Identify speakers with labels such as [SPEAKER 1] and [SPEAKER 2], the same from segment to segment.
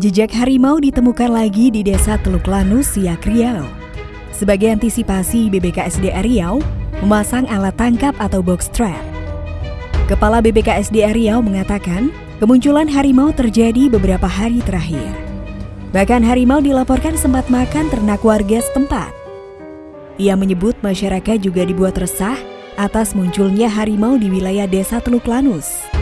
[SPEAKER 1] Jejak harimau ditemukan lagi di desa Teluk Lanus, Siak Riau. Sebagai antisipasi, BBKSDA Riau memasang alat tangkap atau box trap. Kepala BBKSDA Riau mengatakan, kemunculan harimau terjadi beberapa hari terakhir. Bahkan harimau dilaporkan sempat makan ternak warga setempat. Ia menyebut masyarakat juga dibuat resah atas munculnya harimau di wilayah desa Teluk Lanus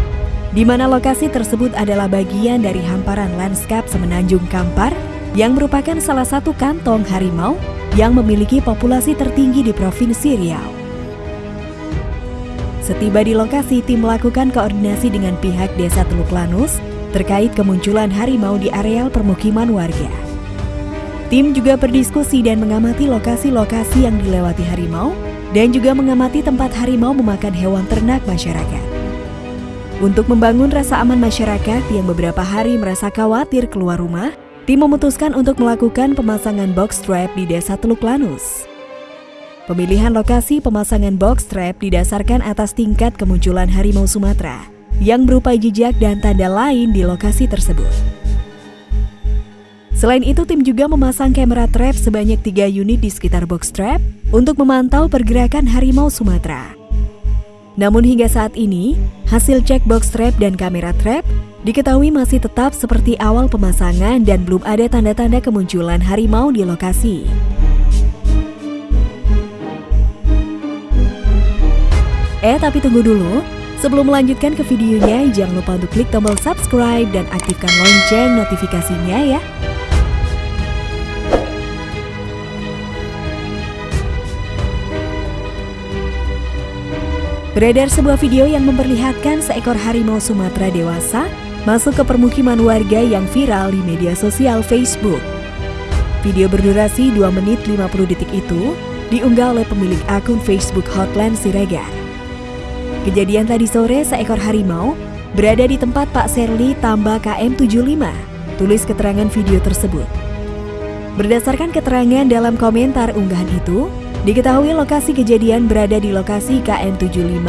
[SPEAKER 1] di mana lokasi tersebut adalah bagian dari hamparan lanskap Semenanjung Kampar yang merupakan salah satu kantong harimau yang memiliki populasi tertinggi di Provinsi Riau. Setiba di lokasi, tim melakukan koordinasi dengan pihak Desa Teluk Lanus terkait kemunculan harimau di areal permukiman warga. Tim juga berdiskusi dan mengamati lokasi-lokasi yang dilewati harimau dan juga mengamati tempat harimau memakan hewan ternak masyarakat. Untuk membangun rasa aman masyarakat yang beberapa hari merasa khawatir keluar rumah, tim memutuskan untuk melakukan pemasangan box trap di Desa Teluk Lanus. Pemilihan lokasi pemasangan box trap didasarkan atas tingkat kemunculan harimau Sumatera yang berupa jejak dan tanda lain di lokasi tersebut. Selain itu, tim juga memasang kamera trap sebanyak tiga unit di sekitar box trap untuk memantau pergerakan harimau Sumatera. Namun hingga saat ini, hasil cek box trap dan kamera trap diketahui masih tetap seperti awal pemasangan dan belum ada tanda-tanda kemunculan harimau di lokasi. Eh, tapi tunggu dulu. Sebelum melanjutkan ke videonya, jangan lupa untuk klik tombol subscribe dan aktifkan lonceng notifikasinya ya. Beredar sebuah video yang memperlihatkan seekor harimau Sumatera dewasa masuk ke permukiman warga yang viral di media sosial Facebook. Video berdurasi 2 menit 50 detik itu diunggah oleh pemilik akun Facebook Hotline Siregar. Kejadian tadi sore seekor harimau berada di tempat Pak Serli Tamba KM75, tulis keterangan video tersebut. Berdasarkan keterangan dalam komentar unggahan itu, Diketahui lokasi kejadian berada di lokasi KM75,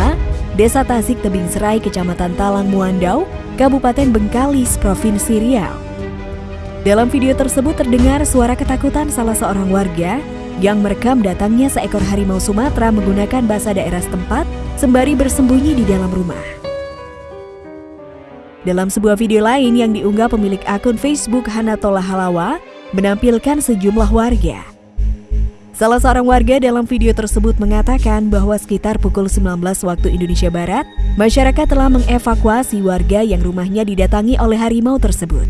[SPEAKER 1] Desa Tasik Tebing Serai, Kecamatan Talang Muandau, Kabupaten Bengkalis, Provinsi Riau. Dalam video tersebut terdengar suara ketakutan salah seorang warga yang merekam datangnya seekor harimau Sumatera menggunakan bahasa daerah setempat sembari bersembunyi di dalam rumah. Dalam sebuah video lain yang diunggah pemilik akun Facebook Hanatola Halawa, menampilkan sejumlah warga Salah seorang warga dalam video tersebut mengatakan bahwa sekitar pukul 19 waktu Indonesia Barat, masyarakat telah mengevakuasi warga yang rumahnya didatangi oleh harimau tersebut.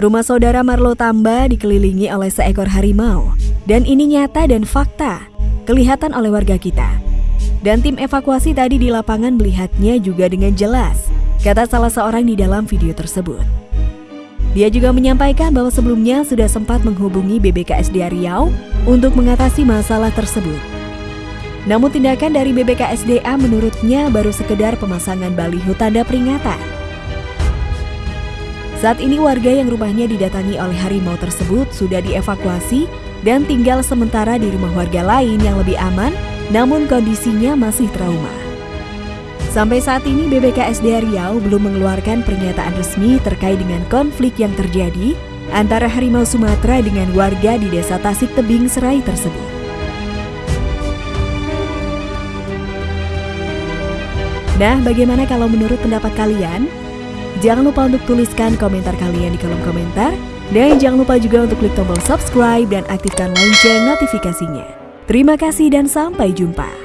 [SPEAKER 1] Rumah saudara Marlo Tamba dikelilingi oleh seekor harimau, dan ini nyata dan fakta, kelihatan oleh warga kita. Dan tim evakuasi tadi di lapangan melihatnya juga dengan jelas, kata salah seorang di dalam video tersebut. Dia juga menyampaikan bahwa sebelumnya sudah sempat menghubungi BBKSDA Riau untuk mengatasi masalah tersebut. Namun tindakan dari BBKSDA menurutnya baru sekedar pemasangan baliho tanda peringatan. Saat ini warga yang rumahnya didatangi oleh harimau tersebut sudah dievakuasi dan tinggal sementara di rumah warga lain yang lebih aman, namun kondisinya masih trauma. Sampai saat ini BBKSDA Riau belum mengeluarkan pernyataan resmi terkait dengan konflik yang terjadi antara harimau Sumatera dengan warga di desa Tasik Tebing Serai tersebut. Nah, bagaimana kalau menurut pendapat kalian? Jangan lupa untuk tuliskan komentar kalian di kolom komentar. Dan jangan lupa juga untuk klik tombol subscribe dan aktifkan lonceng notifikasinya. Terima kasih dan sampai jumpa.